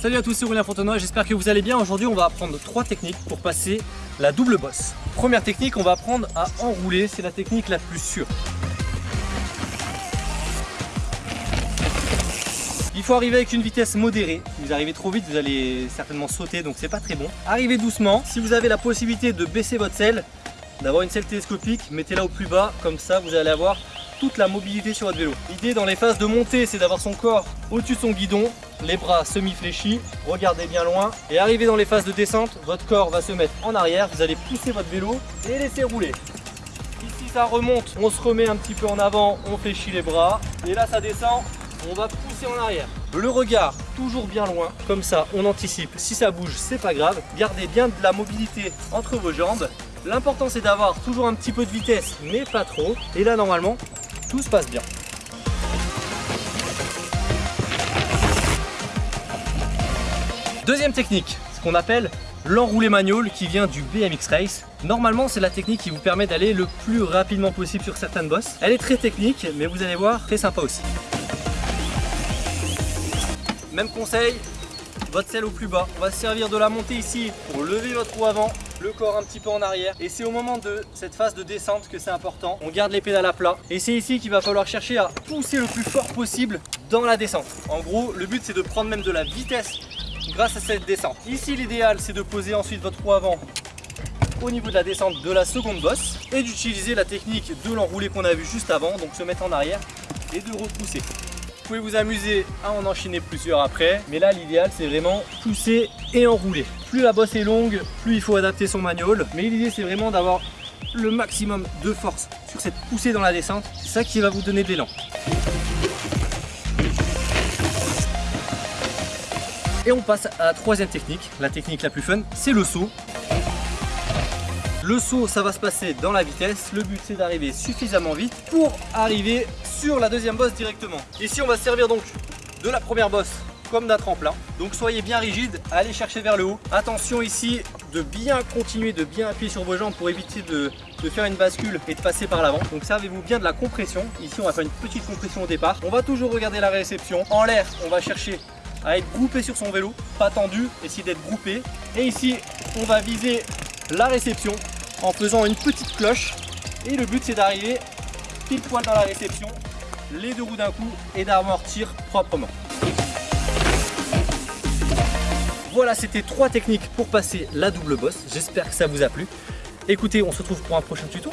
Salut à tous, c'est Aurélien Fontenoy, j'espère que vous allez bien. Aujourd'hui, on va apprendre trois techniques pour passer la double bosse. Première technique, on va apprendre à enrouler, c'est la technique la plus sûre. Il faut arriver avec une vitesse modérée. Si vous arrivez trop vite, vous allez certainement sauter, donc c'est pas très bon. Arrivez doucement. Si vous avez la possibilité de baisser votre selle, d'avoir une selle télescopique, mettez-la au plus bas, comme ça vous allez avoir toute la mobilité sur votre vélo. L'idée dans les phases de montée, c'est d'avoir son corps au-dessus de son guidon, les bras semi-fléchis, regardez bien loin. Et arrivé dans les phases de descente, votre corps va se mettre en arrière, vous allez pousser votre vélo et laisser rouler. Ici ça remonte, on se remet un petit peu en avant, on fléchit les bras. Et là ça descend, on va pousser en arrière. Le regard toujours bien loin, comme ça on anticipe. Si ça bouge, c'est pas grave. Gardez bien de la mobilité entre vos jambes. L'important c'est d'avoir toujours un petit peu de vitesse, mais pas trop. Et là normalement, tout se passe bien. Deuxième technique, ce qu'on appelle l'enroulé manual qui vient du BMX Race. Normalement, c'est la technique qui vous permet d'aller le plus rapidement possible sur certaines bosses. Elle est très technique, mais vous allez voir, très sympa aussi. Même conseil, votre selle au plus bas. On va se servir de la montée ici pour lever votre roue avant, le corps un petit peu en arrière. Et c'est au moment de cette phase de descente que c'est important. On garde les pédales à plat. Et c'est ici qu'il va falloir chercher à pousser le plus fort possible dans la descente. En gros, le but c'est de prendre même de la vitesse grâce à cette descente. Ici, l'idéal c'est de poser ensuite votre roue avant au niveau de la descente de la seconde bosse et d'utiliser la technique de l'enroulé qu'on a vu juste avant, donc se mettre en arrière et de repousser. Vous pouvez vous amuser à en enchaîner plusieurs après, mais là l'idéal c'est vraiment pousser et enrouler. Plus la bosse est longue, plus il faut adapter son manual, mais l'idée c'est vraiment d'avoir le maximum de force sur cette poussée dans la descente, c'est ça qui va vous donner de l'élan. Et on passe à la troisième technique, la technique la plus fun, c'est le saut. Le saut, ça va se passer dans la vitesse. Le but, c'est d'arriver suffisamment vite pour arriver sur la deuxième bosse directement. Ici, on va se servir donc de la première bosse comme d'un tremplin. Donc soyez bien rigide, allez chercher vers le haut. Attention ici de bien continuer, de bien appuyer sur vos jambes pour éviter de, de faire une bascule et de passer par l'avant. Donc servez-vous bien de la compression. Ici on va faire une petite compression au départ. On va toujours regarder la réception. En l'air, on va chercher à être groupé sur son vélo, pas tendu, essayer d'être groupé. Et ici, on va viser la réception en faisant une petite cloche. Et le but, c'est d'arriver pile poil dans la réception, les deux roues d'un coup et d'amortir proprement. Voilà, c'était trois techniques pour passer la double bosse. J'espère que ça vous a plu. Écoutez, on se retrouve pour un prochain tuto.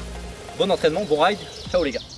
Bon entraînement, bon ride. Ciao les gars.